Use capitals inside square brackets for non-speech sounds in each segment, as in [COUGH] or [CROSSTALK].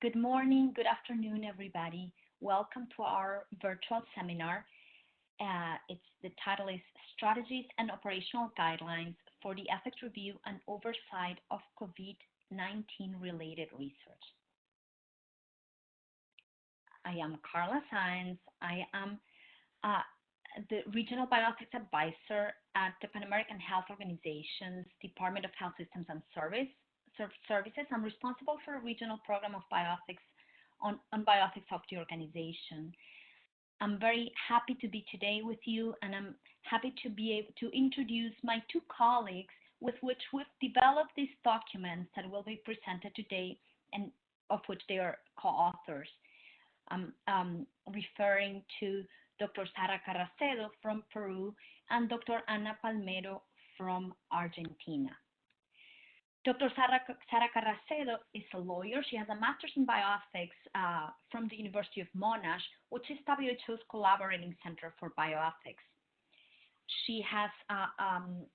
Good morning, good afternoon, everybody. Welcome to our virtual seminar. Uh, it's the title is Strategies and Operational Guidelines for the Ethics Review and Oversight of COVID-19 related research. I am Carla Sáenz. I am uh, the Regional Bioethics Advisor at the Pan American Health Organization's Department of Health Systems and Service services. I'm responsible for a regional program of bioethics on, on of the organization. I'm very happy to be today with you, and I'm happy to be able to introduce my two colleagues with which we've developed these documents that will be presented today and of which they are co-authors. I'm um, referring to Dr. Sara Carracedo from Peru and Dr. Ana Palmero from Argentina. Dr. Sara, Sara Carracedo is a lawyer. She has a master's in bioethics uh, from the University of Monash, which is WHO's collaborating center for bioethics. She has uh, um,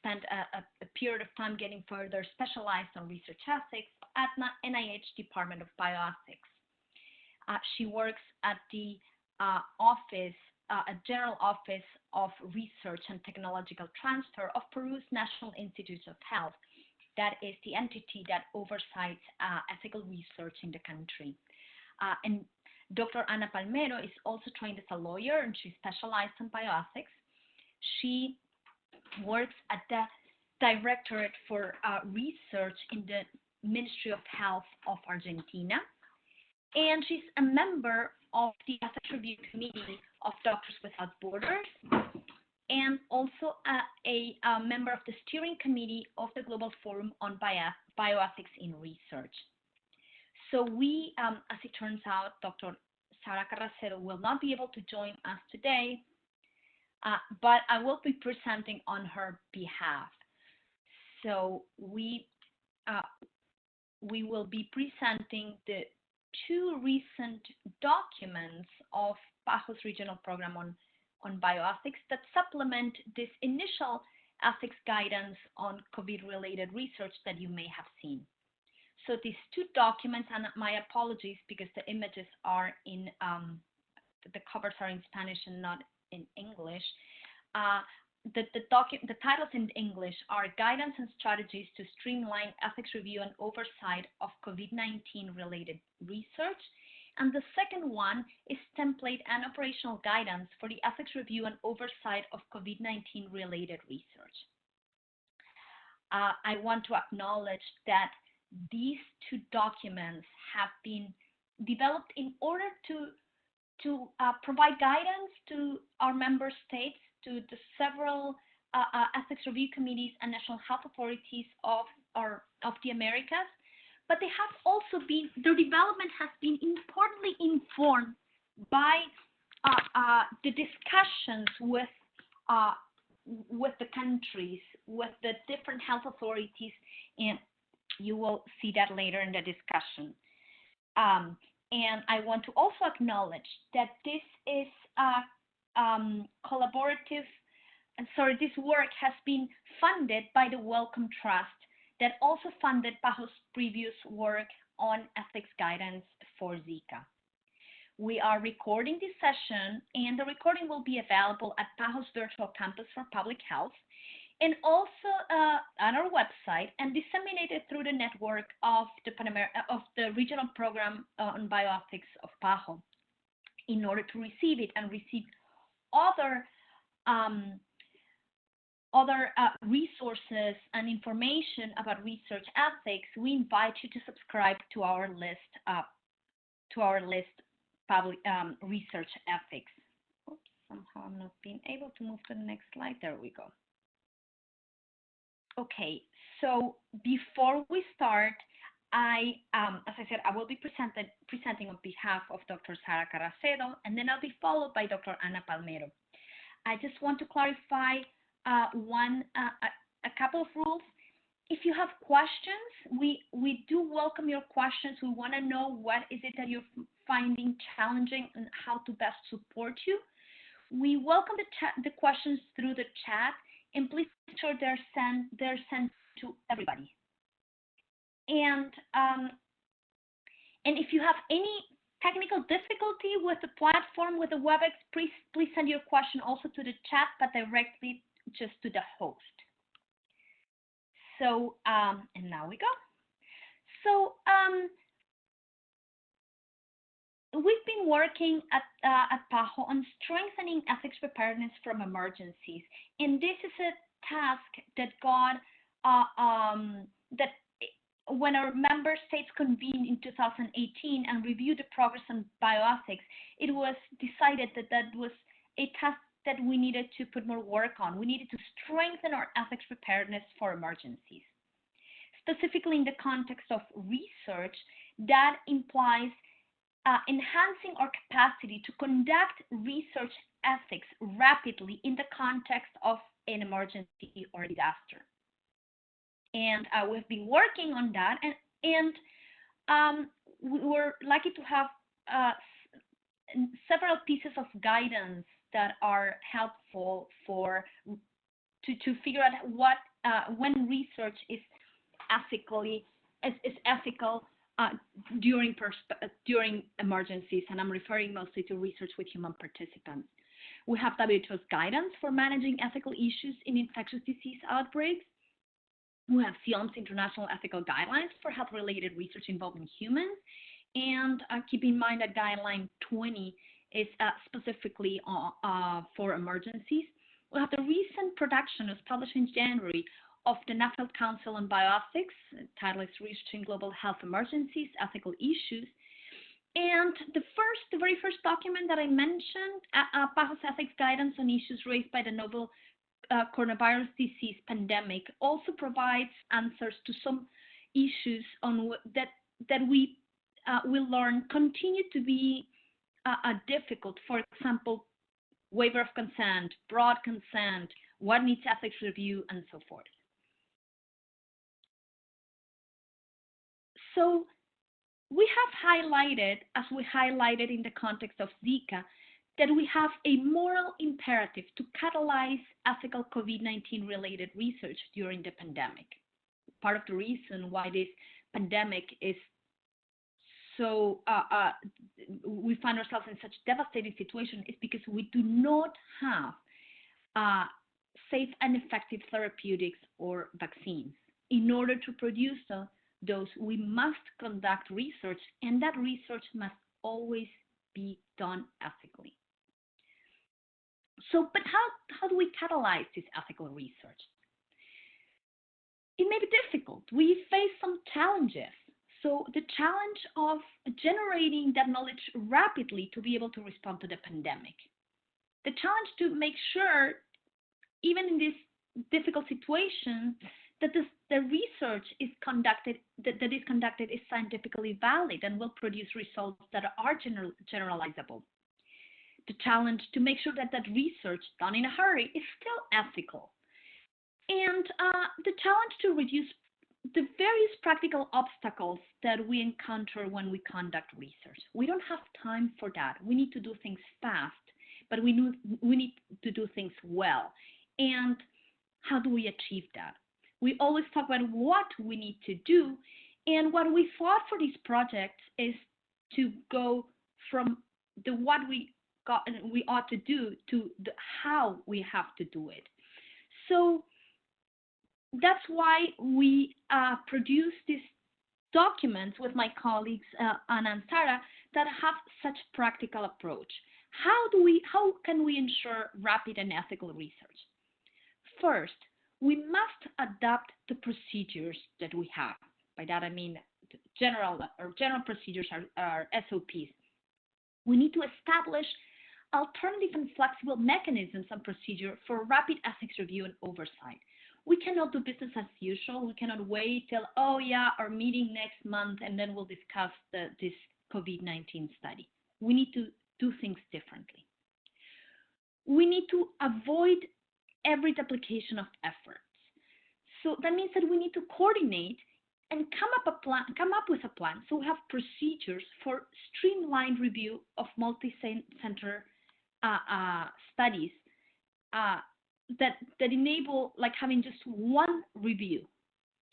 spent a, a, period of time getting further specialized on research ethics at the NIH Department of Bioethics. Uh, she works at the uh, office, uh, a general office of research and technological transfer of Peru's National Institutes of Health, that is the entity that oversees uh, ethical research in the country. Uh, and Dr. Ana Palmero is also trained as a lawyer and she specialized in bioethics. She works at the Directorate for uh, Research in the Ministry of Health of Argentina. And she's a member of the Ethics Review Committee of Doctors Without Borders and also a, a, a, member of the steering committee of the Global Forum on Bio, Bioethics in Research. So we, um, as it turns out, Dr. Sara Carracedo will not be able to join us today, uh, but I will be presenting on her behalf. So we, uh, we will be presenting the two recent documents of PAHO's regional program on on bioethics that supplement this initial ethics guidance on COVID-related research that you may have seen. So these two documents, and my apologies because the images are in, um, the covers are in Spanish and not in English. Uh, the, the, the titles in English are Guidance and Strategies to Streamline Ethics Review and Oversight of COVID-19 related research and the second one is template and operational guidance for the ethics review and oversight of COVID-19 related research. Uh, I want to acknowledge that these two documents have been developed in order to, to uh, provide guidance to our member states, to the several uh, uh ethics review committees and national health authorities of, our, of the Americas, but they have also been, their development has been importantly informed by uh, uh, the discussions with, uh, with the countries, with the different health authorities, and you will see that later in the discussion. Um, and I want to also acknowledge that this is a um, collaborative, sorry, this work has been funded by the Wellcome Trust that also funded PAHO's previous work on ethics guidance for Zika. We are recording this session and the recording will be available at PAHO's Virtual Campus for Public Health and also uh, on our website and disseminated through the network of the, Panamer of the regional program on bioethics of PAHO in order to receive it and receive other um, other uh, resources and information about research ethics, we invite you to subscribe to our list, uh, to our list public um, research ethics. Oops, somehow I'm not being able to move to the next slide. There we go. Okay, so before we start, I, um, as I said, I will be presenting on behalf of Dr. Sara Carracedo, and then I'll be followed by Dr. Ana Palmero. I just want to clarify uh, one uh, a, couple of rules. If you have questions, we we do welcome your questions. We want to know what is it that you're finding challenging and how to best support you. We welcome the the questions through the chat, and please make sure they're sent they're sent to everybody. And um, and if you have any technical difficulty with the platform, with the WebEx, please, please send your question also to the chat, but directly just to the host. So, um, and now we go. So, um, we've been working at, uh, at PAHO on strengthening ethics preparedness from emergencies. And this is a task that got, uh, um, that when our member states convened in 2018 and reviewed the progress on bioethics, it was decided that that was a task that we needed to put more work on. We needed to strengthen our ethics preparedness for emergencies. Specifically in the context of research, that implies uh, enhancing our capacity to conduct research ethics rapidly in the context of an emergency or disaster. And uh, we've been working on that, and, and um, we were lucky to have uh, several pieces of guidance that are helpful for to, to figure out what uh, when research is ethically is, is ethical uh, during during emergencies, and I'm referring mostly to research with human participants. We have WHO's guidance for managing ethical issues in infectious disease outbreaks. We have CIOMS international ethical guidelines for health-related research involving humans. And uh, keep in mind that guideline 20 is uh, specifically uh, uh, for emergencies. We have the recent production, was published in January, of the Nuffield Council on Bioethics, title is Researching Global Health Emergencies, Ethical Issues. And the first, the very first document that I mentioned, uh, uh, Ethics Guidance on Issues Raised by the Novel uh, Coronavirus Disease Pandemic, also provides answers to some issues on that that we uh, will learn continue to be uh, difficult. For example, waiver of consent, broad consent, what needs ethics review, and so forth. So we have highlighted, as we highlighted in the context of Zika, that we have a moral imperative to catalyze ethical COVID-19 related research during the pandemic. Part of the reason why this pandemic is so uh, uh, we find ourselves in such devastating situation is because we do not have uh, safe and effective therapeutics or vaccines. In order to produce those, we must conduct research, and that research must always be done ethically. So, but how, how do we catalyze this ethical research? It may be difficult. We face some challenges. So, the challenge of generating that knowledge rapidly to be able to respond to the pandemic. The challenge to make sure, even in this difficult situation, that this, the research is conducted that, that is conducted is scientifically valid and will produce results that are general, generalizable. The challenge to make sure that that research done in a hurry is still ethical. And uh, the challenge to reduce the various practical obstacles that we encounter when we conduct research. We don't have time for that. We need to do things fast, but we, need, we need to do things well. And how do we achieve that? we always talk about what we need to do. And what we thought for these projects is to go from the what we got we ought to do to the how we have to do it. So that's why we uh, produce these documents with my colleagues uh, Anna and that have such practical approach. How do we how can we ensure rapid and ethical research? First, we must adapt the procedures that we have. By that I mean general or general procedures are, are SOPs. We need to establish alternative and flexible mechanisms and procedure for rapid ethics review and oversight. We cannot do business as usual. We cannot wait till, oh yeah, our meeting next month and then we'll discuss the, this COVID-19 study. We need to do things differently. We need to avoid every duplication of efforts. So that means that we need to coordinate and come up a plan, come up with a plan. So we have procedures for streamlined review of multi-center uh, uh, studies uh, that that enable like having just one review.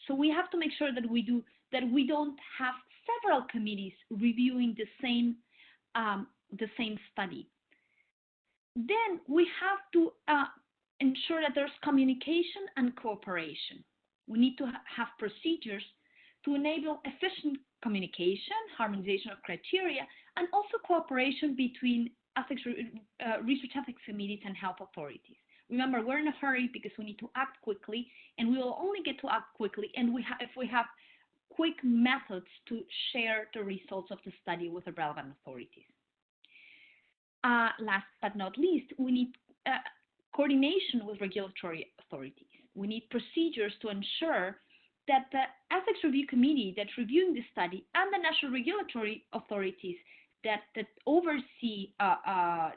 So we have to make sure that we do that we don't have several committees reviewing the same um, the same study. Then we have to uh, ensure that there's communication and cooperation. We need to ha have procedures to enable efficient communication, harmonization of criteria, and also cooperation between ethics, uh, research ethics committees and health authorities. Remember, we're in a hurry because we need to act quickly, and we will only get to act quickly and we if we have quick methods to share the results of the study with the relevant authorities. Uh, last but not least, we need uh, coordination with regulatory authorities. We need procedures to ensure that the ethics review committee that's reviewing the study and the national regulatory authorities that, that oversee uh, uh,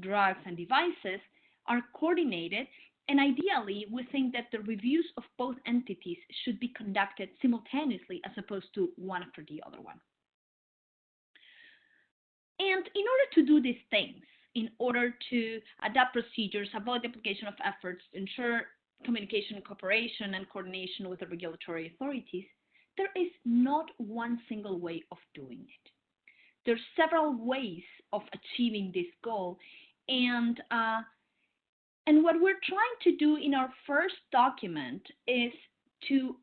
drugs and devices are coordinated and ideally, we think that the reviews of both entities should be conducted simultaneously as opposed to one after the other one. And in order to do these things, in order to adapt procedures, avoid duplication of efforts, ensure communication, cooperation, and coordination with the regulatory authorities, there is not one single way of doing it. There are several ways of achieving this goal, and uh, and what we're trying to do in our first document is to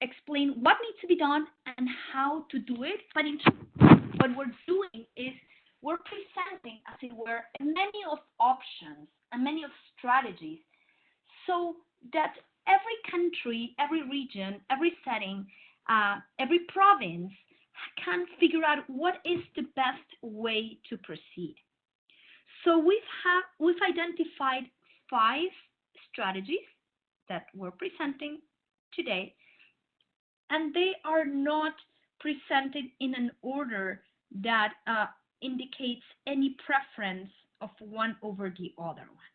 explain what needs to be done and how to do it. But in what we're doing is we're presenting, as it were, many of options and many of strategies so that every country, every region, every setting, uh, every province can figure out what is the best way to proceed. So we've have we've identified five strategies that we're presenting today, and they are not presented in an order that uh, indicates any preference of one over the other one.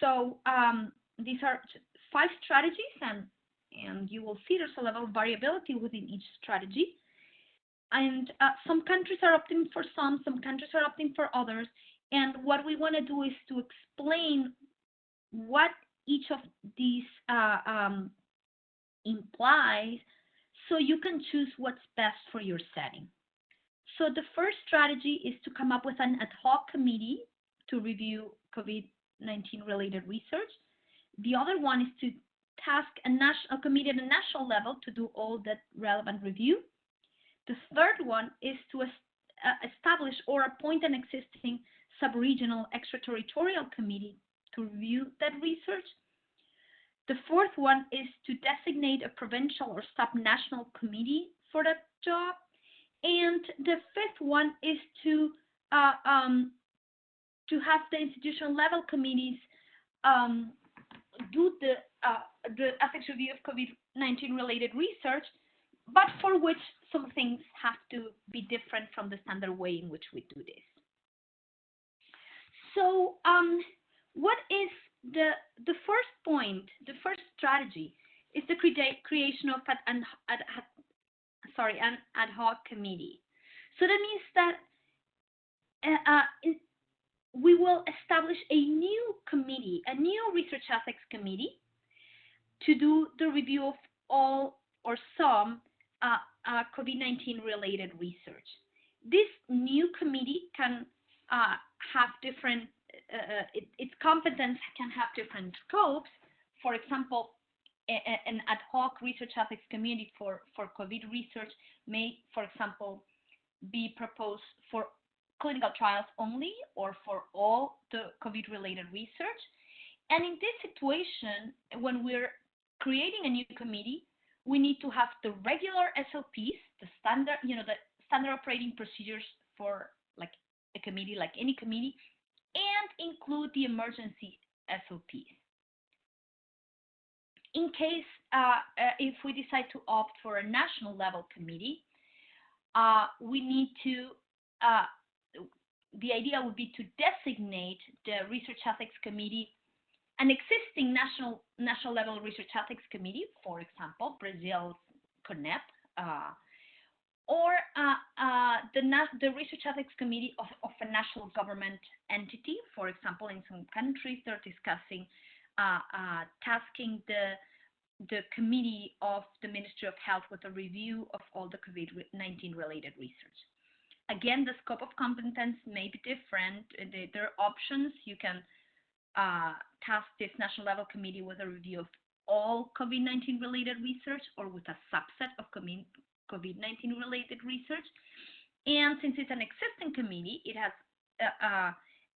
So um, these are five strategies, and and you will see there's a level of variability within each strategy. And uh, some countries are opting for some, some countries are opting for others. And what we want to do is to explain what each of these uh, um, implies so you can choose what's best for your setting. So the first strategy is to come up with an ad hoc committee to review COVID-19 related research. The other one is to task a, national, a committee at a national level to do all that relevant review. The third one is to uh, establish or appoint an existing sub-regional extraterritorial committee to review that research. The fourth one is to designate a provincial or sub-national committee for that job. And the fifth one is to uh, um, to have the institutional level committees um, do the uh, the ethics review of COVID-19 related research, but for which some things have to be different from the standard way in which we do this. So um, what is the the first point, the first strategy is the creation of an ad, ad, sorry an ad hoc committee. So that means that uh, uh we will establish a new committee, a new research ethics committee, to do the review of all or some uh, uh, COVID-19 related research. This new committee can uh, have different uh, uh, it, its competence can have different scopes. For example, an ad hoc research ethics committee for, for COVID research may, for example, be proposed for clinical trials only or for all the COVID-related research. And in this situation, when we're creating a new committee, we need to have the regular SOPs, the standard, you know, the standard operating procedures for like a committee, like any committee, and include the emergency SOPs. In case, uh, uh, if we decide to opt for a national level committee, uh, we need to, uh, the idea would be to designate the Research Ethics Committee an existing national national level research ethics committee, for example, Brazil's CONEP, uh, or uh, uh, the, the Research Ethics Committee of, of, a national government entity. For example, in some countries, they're discussing uh, uh tasking the the committee of the Ministry of Health with a review of all the COVID-19 related research. Again, the scope of competence may be different. There are options. You can uh, task this national level committee with a review of all COVID-19 related research or with a subset of COVID-19 related research. And since it's an existing committee, it has uh, uh,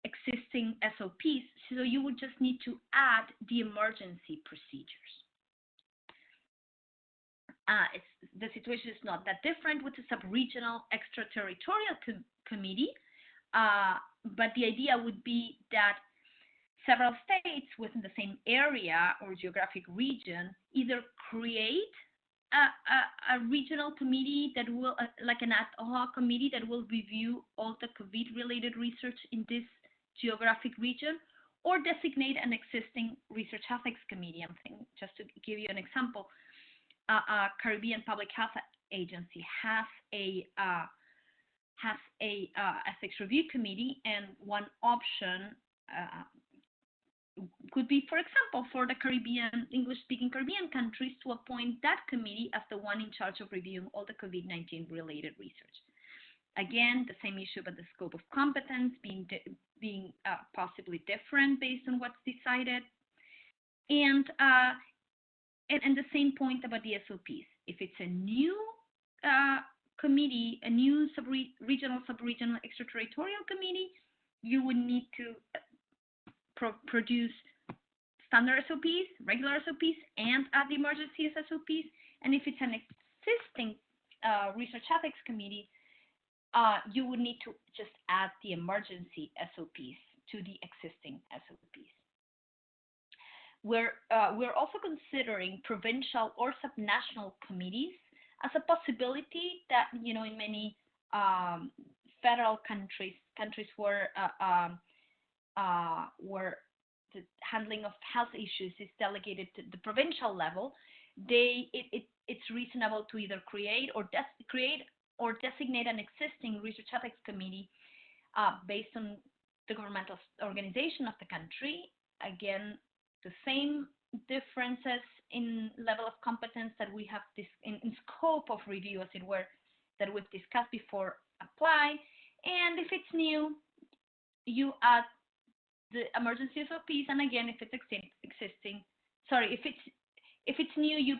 existing SOPs, so you would just need to add the emergency procedures. Uh, the situation is not that different with the sub-regional extraterritorial com committee, uh, but the idea would be that several states within the same area or geographic region either create a, a, a regional committee that will, uh, like an ad hoc committee that will review all the COVID-related research in this geographic region, or designate an existing research ethics committee. I'm thinking, just to give you an example, uh, a Caribbean Public Health Agency has a uh, has a ethics review committee, and one option uh, could be, for example, for the Caribbean, English-speaking Caribbean countries to appoint that committee as the one in charge of reviewing all the COVID-19 related research. Again, the same issue, about the scope of competence being being uh, possibly different based on what's decided, and, uh, and and the same point about the SOPs. If it's a new uh, committee, a new sub-regional, sub-regional extraterritorial committee, you would need to pro produce standard SOPs, regular SOPs, and add the emergency SOPs. And if it's an existing uh, research ethics committee, uh, you would need to just add the emergency SOPs to the existing SOPs. We're, uh, we're also considering provincial or subnational committees as a possibility that, you know, in many um, federal countries, countries where uh, um, uh, where the handling of health issues is delegated to the provincial level, they it, it it's reasonable to either create or create or designate an existing research ethics committee uh, based on the governmental organization of the country. Again, the same differences in level of competence that we have this in, in scope of review, as it were, that we've discussed before apply. And if it's new, you add the emergency SOPs, and again, if it's existing, sorry, if it's if it's new, you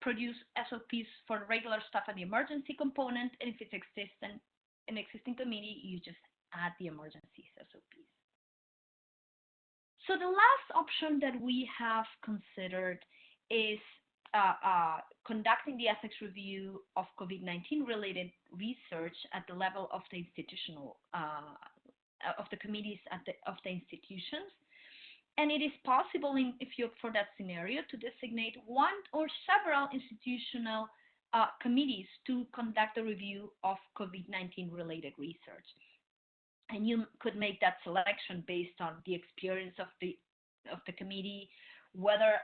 produce SOPs for regular stuff and the emergency component, and if it's existing an existing committee, you just add the emergency SOPs. So the last option that we have considered is uh, uh, conducting the ethics review of COVID-19 related research at the level of the institutional uh, of the committees the, of the institutions. And it is possible, in, if you for that scenario, to designate one or several institutional uh, committees to conduct a review of COVID-19 related research. And you could make that selection based on the experience of the of the committee, whether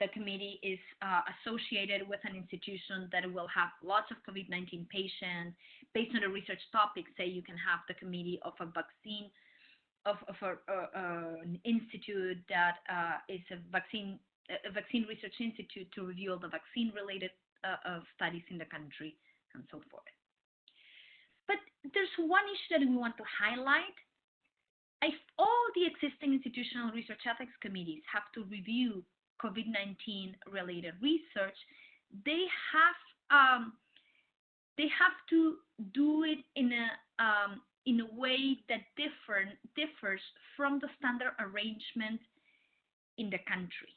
the committee is uh, associated with an institution that will have lots of COVID-19 patients. Based on the research topic, say you can have the committee of a vaccine, of, of a, uh, uh, an institute that uh, is a vaccine, a vaccine research institute to review all the vaccine-related uh, studies in the country and so forth. But there's one issue that we want to highlight. If all the existing institutional research ethics committees have to review COVID-19 related research, they have um, they have to do it in a um, in a way that differ, differs from the standard arrangement in the country.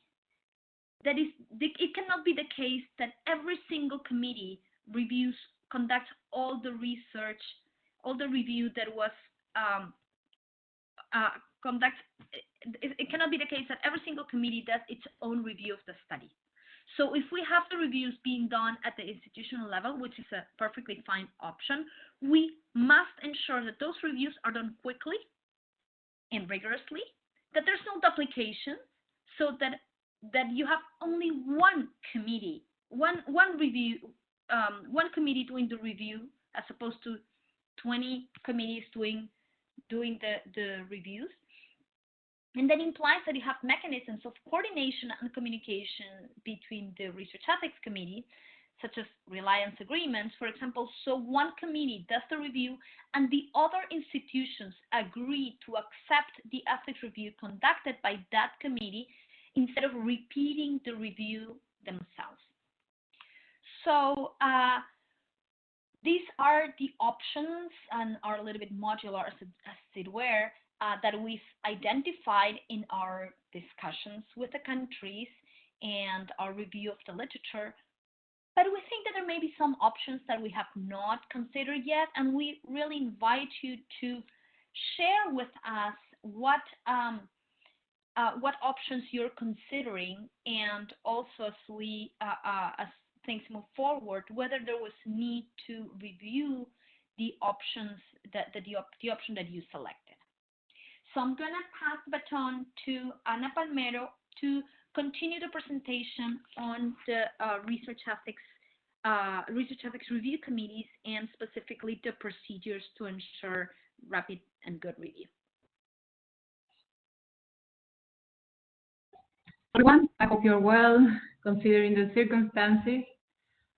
That is, it cannot be the case that every single committee reviews, conducts all the research, all the review that was um, uh, conduct it, it cannot be the case that every single committee does its own review of the study. So if we have the reviews being done at the institutional level, which is a perfectly fine option, we must ensure that those reviews are done quickly and rigorously, that there's no duplication, so that that you have only one committee, one one review, um, one committee doing the review, as opposed to 20 committees doing doing the the reviews, And that implies that you have mechanisms of coordination and communication between the Research Ethics Committee, such as reliance agreements, for example, so one committee does the review and the other institutions agree to accept the ethics review conducted by that committee instead of repeating the review themselves. So uh, these are the options and are a little bit modular as it, as it were uh, that we've identified in our discussions with the countries and our review of the literature. But we think that there may be some options that we have not considered yet, and we really invite you to share with us what um, uh, what options you're considering, and also as we uh, uh as things move forward, whether there was need to review the options that, that the, op the option that you selected. So I'm going to pass the baton to Ana Palmero to continue the presentation on the uh, research ethics uh, research ethics review committees and specifically the procedures to ensure rapid and good review. Everyone, I hope you're well considering the circumstances.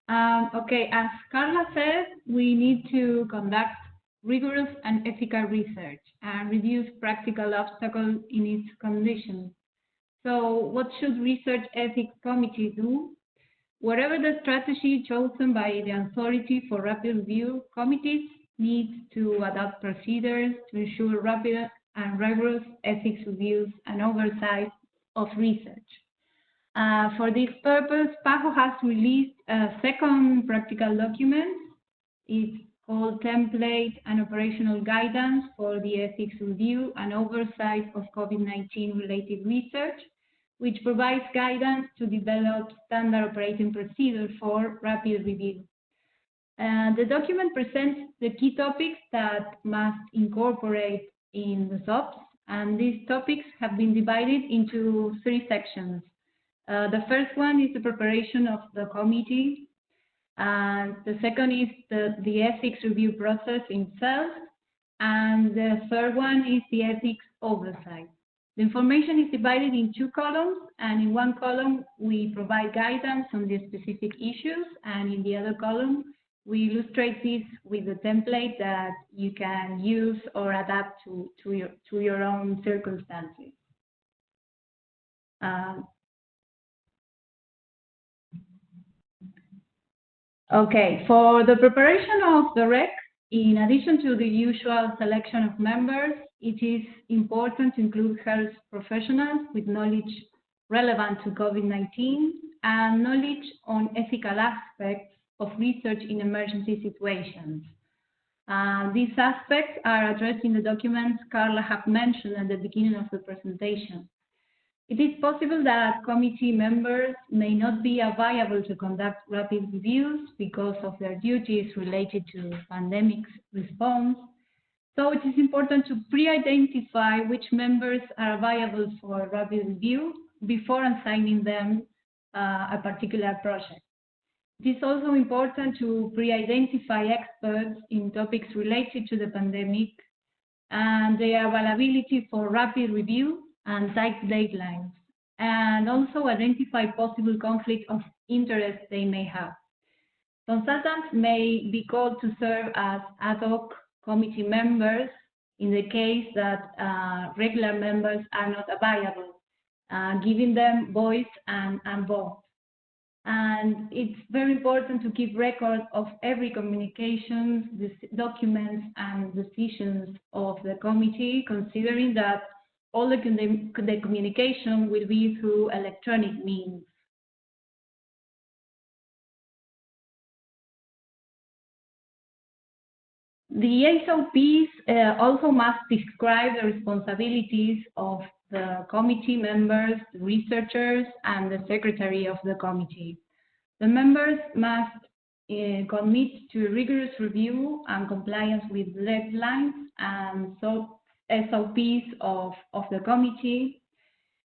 Um, okay, as Carla said, we need to conduct rigorous and ethical research and reduce practical obstacles in its conditions. So what should research ethics committee do? Whatever the strategy chosen by the authority for rapid review, committees need to adopt procedures to ensure rapid and rigorous ethics reviews and oversight of research. Uh, for this purpose, PAHO has released a second practical document. It's called Template and Operational Guidance for the Ethics Review and Oversight of COVID-19 related research, which provides guidance to develop standard operating procedure for rapid review. Uh, the document presents the key topics that must incorporate in the SOPs, and these topics have been divided into three sections. Uh, the first one is the preparation of the committee. And the second is the, the ethics review process itself. And the third one is the ethics oversight. The information is divided in two columns, and in one column we provide guidance on the specific issues, and in the other column we illustrate this with a template that you can use or adapt to, to, your, to your own circumstances. Um, Okay, for the preparation of the REC, in addition to the usual selection of members, it is important to include health professionals with knowledge relevant to COVID-19 and knowledge on ethical aspects of research in emergency situations. Uh, these aspects are addressed in the documents Carla have mentioned at the beginning of the presentation. It is possible that committee members may not be available to conduct rapid reviews because of their duties related to pandemic response. So it is important to pre-identify which members are available for rapid review before assigning them uh, a particular project. It is also important to pre-identify experts in topics related to the pandemic and their availability for rapid review and tight deadlines, and also identify possible conflict of interest they may have. Consultants may be called to serve as ad hoc committee members in the case that uh, regular members are not available, uh, giving them voice and, and vote. And it's very important to keep record of every communication, documents, and decisions of the committee, considering that all the, the communication will be through electronic means. The SOPs uh, also must describe the responsibilities of the committee members, the researchers, and the secretary of the committee. The members must uh, commit to rigorous review and compliance with deadlines and so SOPs of, of the committee.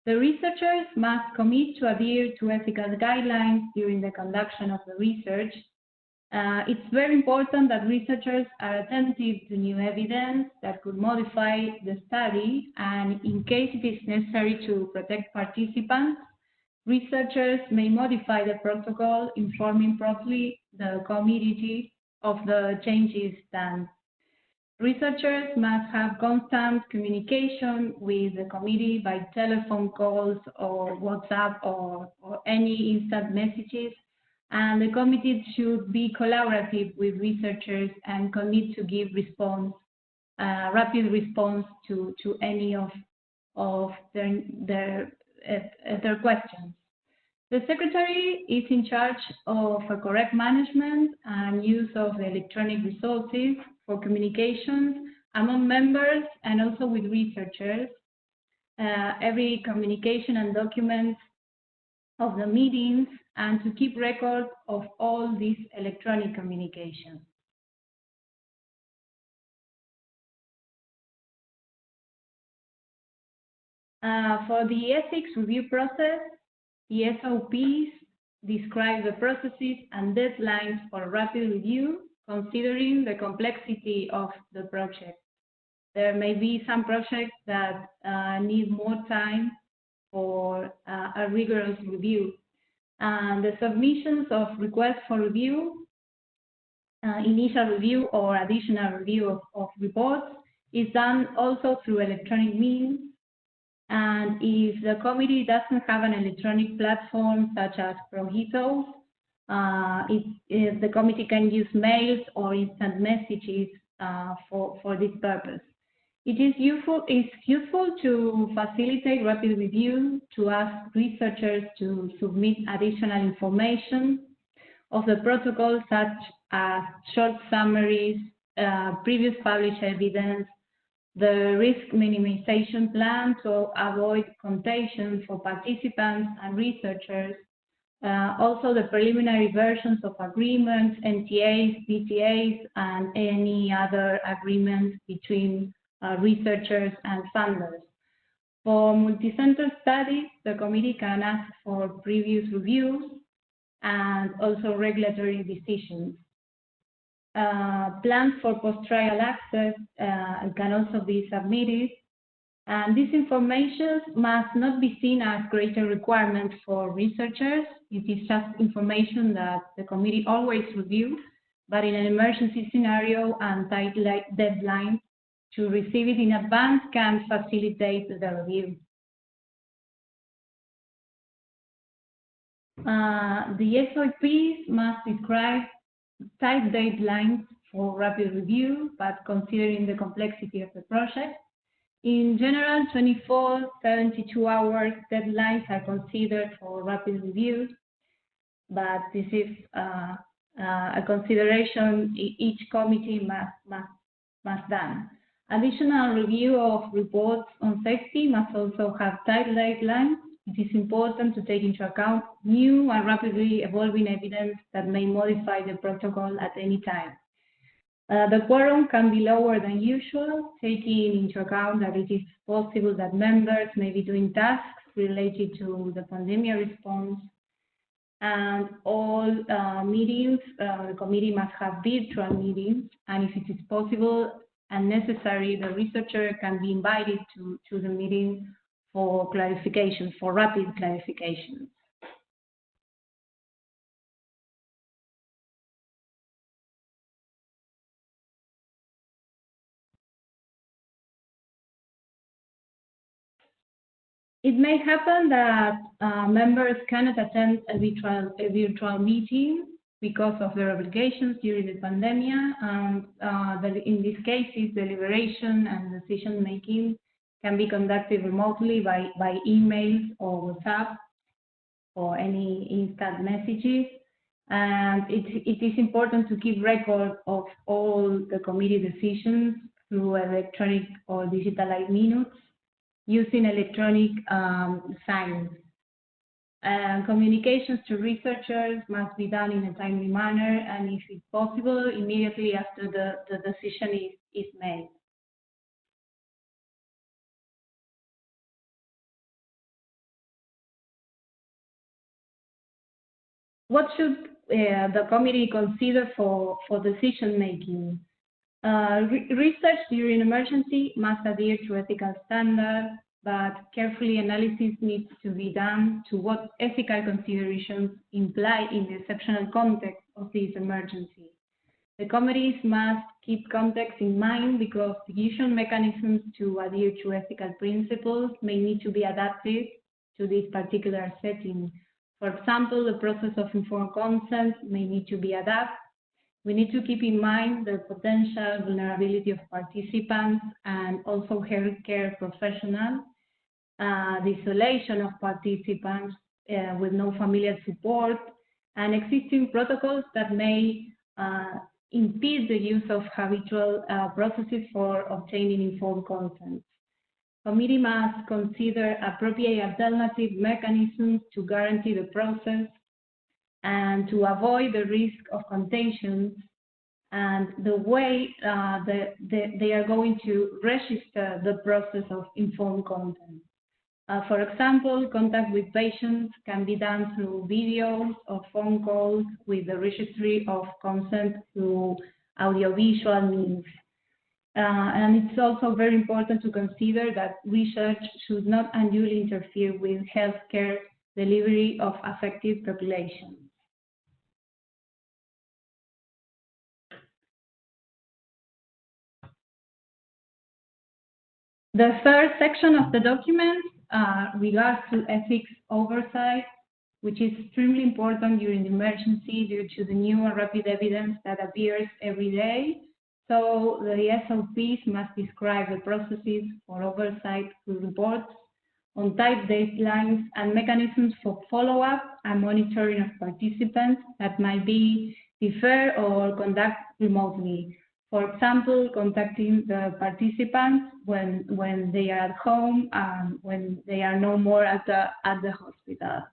The researchers must commit to adhere to ethical guidelines during the conduction of the research. Uh, it's very important that researchers are attentive to new evidence that could modify the study, and in case it is necessary to protect participants, researchers may modify the protocol, informing promptly the committee of the changes done. Researchers must have constant communication with the committee by telephone calls or WhatsApp or, or any instant messages and the committee should be collaborative with researchers and commit to give response, uh, rapid response to, to any of, of their, their, uh, their questions. The secretary is in charge of a correct management and use of electronic resources for communications among members and also with researchers. Uh, every communication and documents of the meetings and to keep record of all these electronic communications. Uh, for the ethics review process, the SOPs describe the processes and deadlines for rapid review, considering the complexity of the project. There may be some projects that uh, need more time for uh, a rigorous review. And the submissions of requests for review, uh, initial review or additional review of, of reports is done also through electronic means. And if the committee doesn't have an electronic platform such as ProEthos, uh, it, it, the committee can use mails or instant messages uh, for, for this purpose. It is useful, useful to facilitate rapid review, to ask researchers to submit additional information of the protocol, such as short summaries, uh, previous published evidence, the risk minimization plan to avoid contagion for participants and researchers, uh, also the preliminary versions of agreements, MTAs, BTAs, and any other agreements between uh, researchers and funders. For multicenter studies, the committee can ask for previous reviews and also regulatory decisions. Uh, plans for post-trial access uh, can also be submitted. And this information must not be seen as greater requirement for researchers. It is just information that the committee always reviews, but in an emergency scenario and tight deadlines, to receive it in advance can facilitate the review. Uh, the SOPs must describe tight deadlines for rapid review, but considering the complexity of the project. In general, 24, 72 hours deadlines are considered for rapid review, but this is uh, uh, a consideration each committee must, must, must done. Additional review of reports on safety must also have tight guidelines. It is important to take into account new and rapidly evolving evidence that may modify the protocol at any time. Uh, the quorum can be lower than usual, taking into account that it is possible that members may be doing tasks related to the pandemic response. And all uh, meetings, uh, the committee must have virtual meetings, and if it is possible, and necessary, the researcher can be invited to, to the meeting for clarification, for rapid clarification. It may happen that uh, members cannot attend a virtual, a virtual meeting because of their obligations during the pandemic. And uh, in these cases, deliberation and decision making can be conducted remotely by, by emails or WhatsApp or any instant messages. And it, it is important to keep record of all the committee decisions through electronic or digitalized minutes using electronic um, signs and communications to researchers must be done in a timely manner and if it's possible, immediately after the, the decision is, is made. What should uh, the committee consider for, for decision making. Uh, re research during emergency must adhere to ethical standards, but carefully analysis needs to be done to what ethical considerations imply in the exceptional context of this emergency. The committees must keep context in mind because decision mechanisms to adhere to ethical principles may need to be adapted to this particular setting. For example, the process of informed consent may need to be adapted we need to keep in mind the potential vulnerability of participants and also healthcare professionals, uh, the isolation of participants uh, with no familiar support, and existing protocols that may uh, impede the use of habitual uh, processes for obtaining informed consent. Committee must consider appropriate alternative mechanisms to guarantee the process and to avoid the risk of contagion and the way uh, the, the, they are going to register the process of informed consent. Uh, for example, contact with patients can be done through videos or phone calls with the registry of consent through audiovisual means. Uh, and it's also very important to consider that research should not unduly interfere with healthcare delivery of affected populations. The third section of the document uh, regards to ethics oversight, which is extremely important during the emergency due to the new and rapid evidence that appears every day. So the SOPs must describe the processes for oversight through reports on type deadlines and mechanisms for follow-up and monitoring of participants that might be deferred or conducted remotely. For example, contacting the participants when when they are at home and when they are no more at the at the hospital.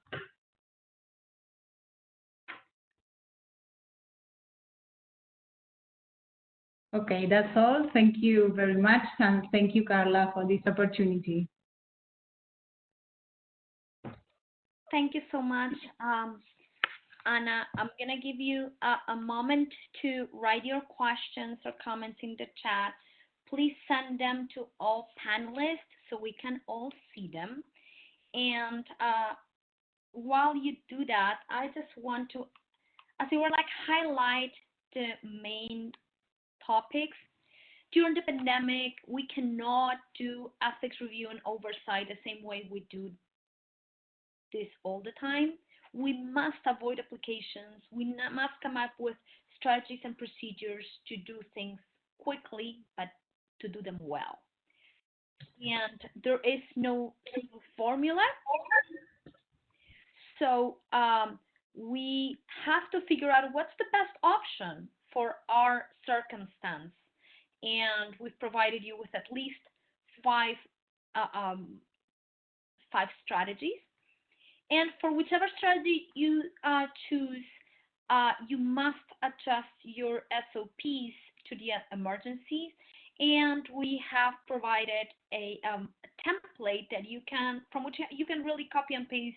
Okay, that's all. Thank you very much, and thank you, Carla, for this opportunity. Thank you so much. Um, Anna, I'm going to give you a, a, moment to write your questions or comments in the chat. Please send them to all panelists so we can all see them. And uh, while you do that, I just want to, as it were, like highlight the main topics. During the pandemic, we cannot do ethics review and oversight the same way we do this all the time we must avoid applications. We must come up with strategies and procedures to do things quickly, but to do them well. And there is no single formula. So um, we have to figure out what's the best option for our circumstance. And we've provided you with at least five uh, um, five strategies and for whichever strategy you uh, choose, uh, you must adjust your SOPs to the emergencies. And we have provided a, um, a template that you can, from which you can really copy and paste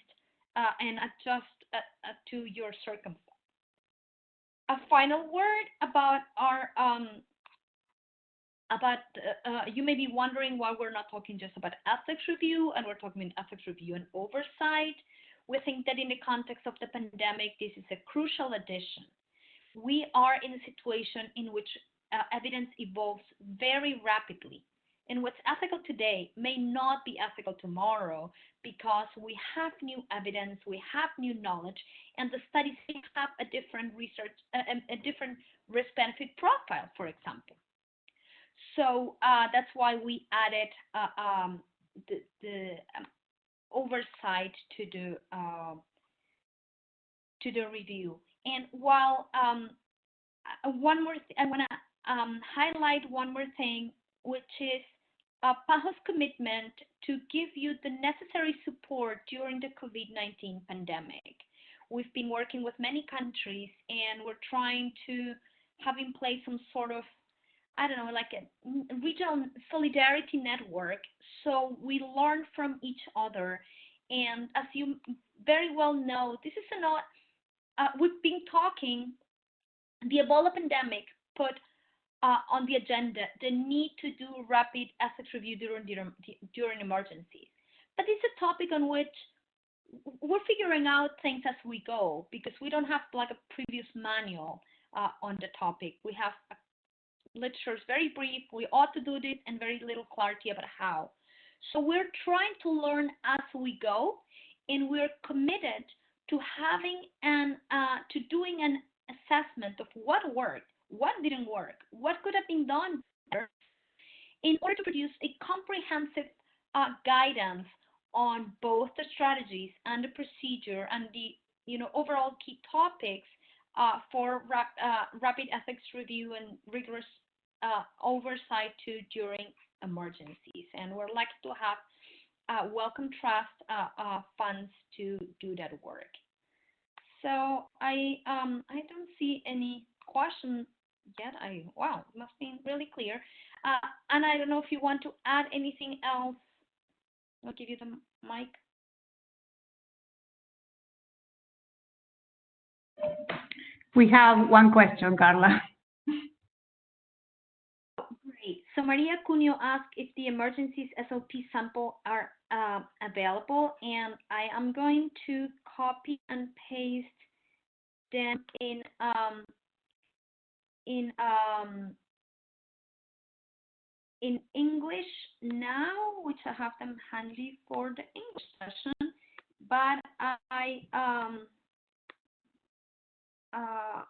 uh, and adjust uh, uh, to your circumstance. A final word about our um, about uh, uh, you may be wondering why we're not talking just about ethics review and we're talking about ethics review and oversight we think that in the context of the pandemic, this is a crucial addition. We are in a situation in which uh, evidence evolves very rapidly. And what's ethical today may not be ethical tomorrow because we have new evidence, we have new knowledge, and the studies have a different research, a, a different risk-benefit profile, for example. So uh, that's why we added uh, um, the, the um, oversight to the uh, to the review. And while um, uh, one more, I want to um, highlight one more thing, which is uh, PAHO's commitment to give you the necessary support during the COVID-19 pandemic. We've been working with many countries, and we're trying to have in place some sort of I don't know, like a regional solidarity network. So we learn from each other. And as you very well know, this is not uh, we've been talking, the Ebola pandemic put uh, on the agenda the need to do rapid ethics review during, during emergencies. But it's a topic on which we're figuring out things as we go because we don't have like a previous manual uh, on the topic. We have literature is very brief. We ought to do this and very little clarity about how. So we're trying to learn as we go, and we're committed to having an uh, to doing an assessment of what worked, what didn't work, what could have been done better, in order to produce a comprehensive uh, guidance on both the strategies and the procedure and the you know overall key topics uh, for rap, uh, rapid ethics review and rigorous uh, oversight to during emergencies. And we're lucky to have uh, Wellcome Trust uh, uh, funds to do that work. So I um, I don't see any question yet. I wow, it must be really clear. and I don't know if you want to add anything else I'll give you the mic. We have one question, Carla. So Maria Cunio asked if the emergencies SOP sample are uh, available, and I am going to copy and paste them in um, in um, in English now, which I have them handy for the English session, but I um uh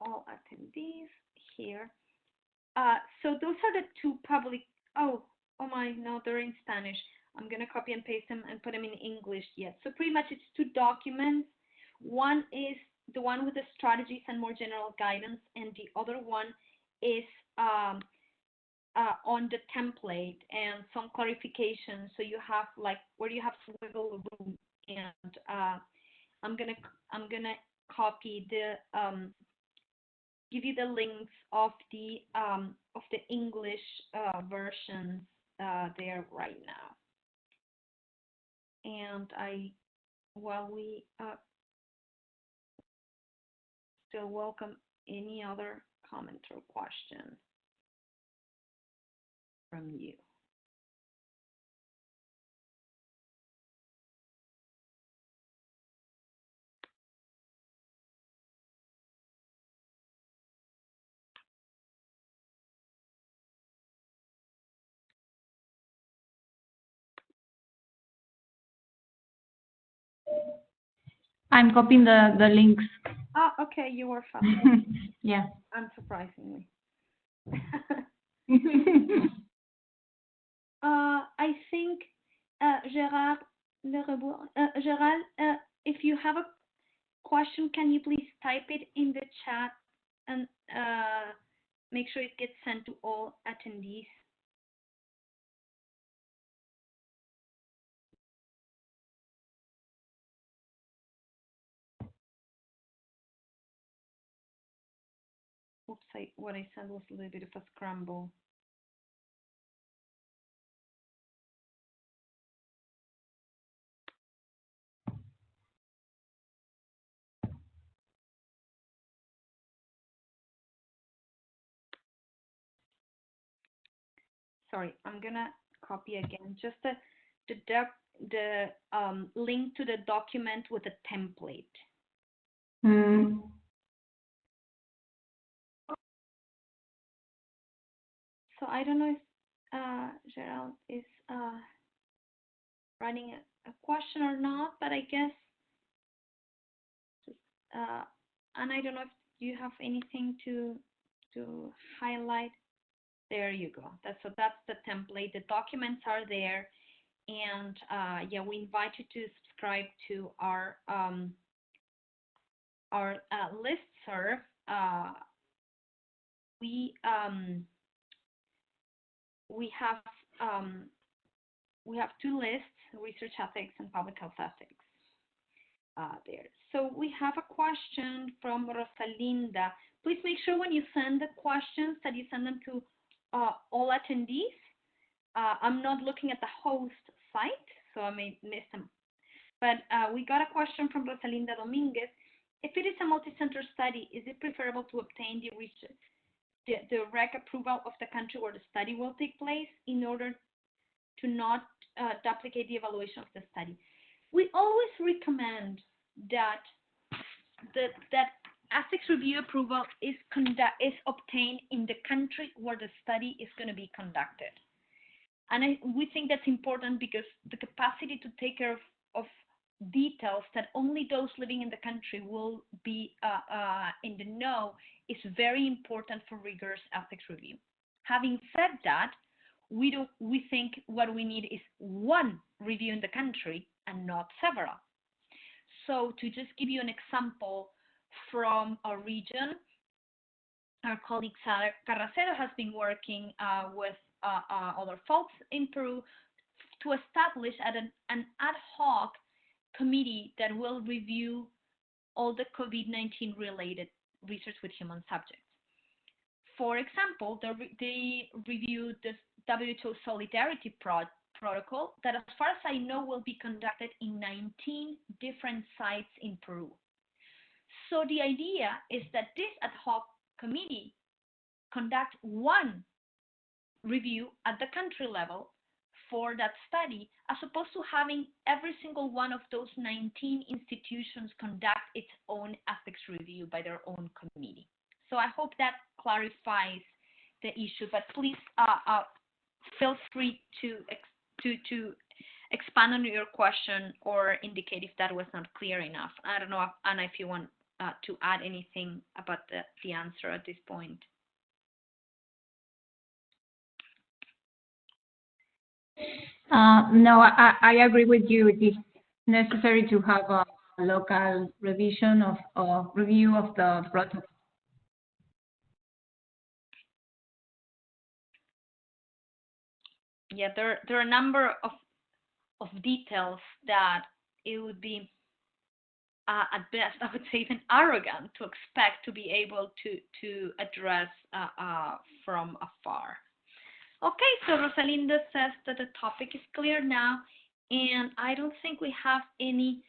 all attendees here. Uh, so those are the two public. Oh, oh my, no, they're in Spanish. I'm gonna copy and paste them and put them in English. yet. So pretty much it's two documents. One is the one with the strategies and more general guidance, and the other one is um, uh, on the template and some clarification. So you have like where you have wiggle room, and uh, I'm gonna I'm gonna copy the um, give you the links of the um, of the English uh, versions uh, there right now. And I, while we uh, still welcome any other comment or question from you. I'm copying the, the links. Ah, okay, you were fast. [LAUGHS] yeah. Unsurprisingly. [LAUGHS] Uh, I think uh, Gerard uh, Gerard, if you have a question, can you please type it in the chat and make sure it gets sent to all attendees? I, what I said was a little bit of a scramble. sorry, I'm gonna copy again, just the, the, the um, link to the document with the template. Mm. So I don't know if uh, Gerald is uh, running a, a, question or not, but I guess, uh, and I don't know if you have anything to to highlight. There you go. That's so that's the template. The documents are there, and uh, yeah, we invite you to subscribe to our um, our uh, list serve. Uh, we um, we have um, we have two lists: research ethics and public health ethics. Uh, there. So we have a question from Rosalinda. Please make sure when you send the questions that you send them to uh, all attendees. Uh, I'm not looking at the host site, so I may miss them. But uh, we got a question from Rosalinda Dominguez. if it is a multi-center study, is it preferable to obtain the, research, the, the REC approval of the country where the study will take place in order to not uh, duplicate the evaluation of the study? We always recommend that the, that ethics review approval is conduct is obtained in the country where the study is going to be conducted. And I, we think that's important because the capacity to take care of, of details that only those living in the country will be uh, uh, in the know is very important for rigorous ethics review. Having said that, we do we think what we need is one review in the country and not several. So to just give you an example from our region, our colleague Sara Carracero has been working uh, with uh, uh, other folks in Peru to establish an, an ad hoc committee that will review all the COVID-19 related research with human subjects. For example, they, they reviewed the WHO Solidarity Pro Protocol that, as far as I know, will be conducted in 19 different sites in Peru. So the idea is that this ad hoc committee conduct one review at the country level for that study, as opposed to having every single one of those 19 institutions conduct its own ethics review by their own committee. So I hope that clarifies the issue, but please uh, uh, feel free to, to, to expand on your question or indicate if that was not clear enough. I don't know, Anna, if you want uh, to add anything about the, the answer at this point. Uh, no, I, I agree with you. It is necessary to have a local revision of, of review of the protocol. Yeah, there there are a number of of details that it would be uh, at best, [LAUGHS] I would say even arrogant to expect to be able to to address uh, uh, from afar. Okay, so Rosalinda says that the topic is clear now, and I don't think we have any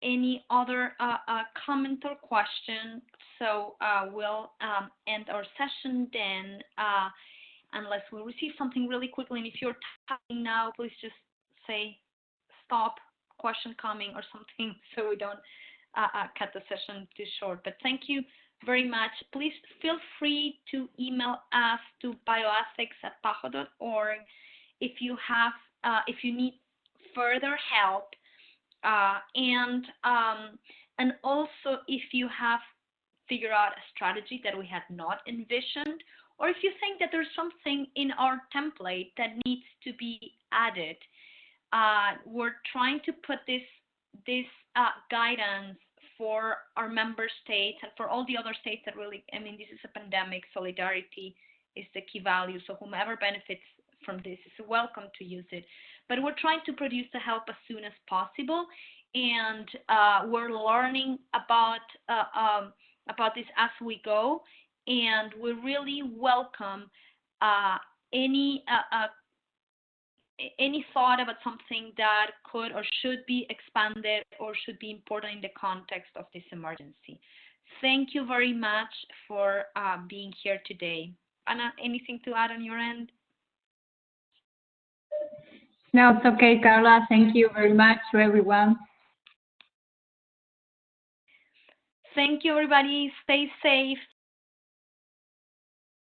any other uh, uh, comment or question. So uh, we'll um, end our session then, uh, unless we receive something really quickly. And if you're typing now, please just say stop, question coming or something, [LAUGHS] so we don't uh, uh, cut the session too short. But thank you very much. Please feel free to email us to bioethics at paho.org if you have, uh, if you need further help, uh, and um, and also if you have figured out a strategy that we had not envisioned, or if you think that there's something in our template that needs to be added. Uh, we're trying to put this this uh, guidance for our member states and for all the other states that really, I mean, this is a pandemic, solidarity is the key value. So whomever benefits from this is welcome to use it. But we're trying to produce the help as soon as possible. And uh, we're learning about, uh, um, about this as we go. And we really welcome uh, any uh, uh, any thought about something that could or should be expanded or should be important in the context of this emergency. Thank you very much for uh, being here today. Anna, anything to add on your end? No, it's okay, Carla. Thank you very much to everyone. Thank you, everybody. Stay safe.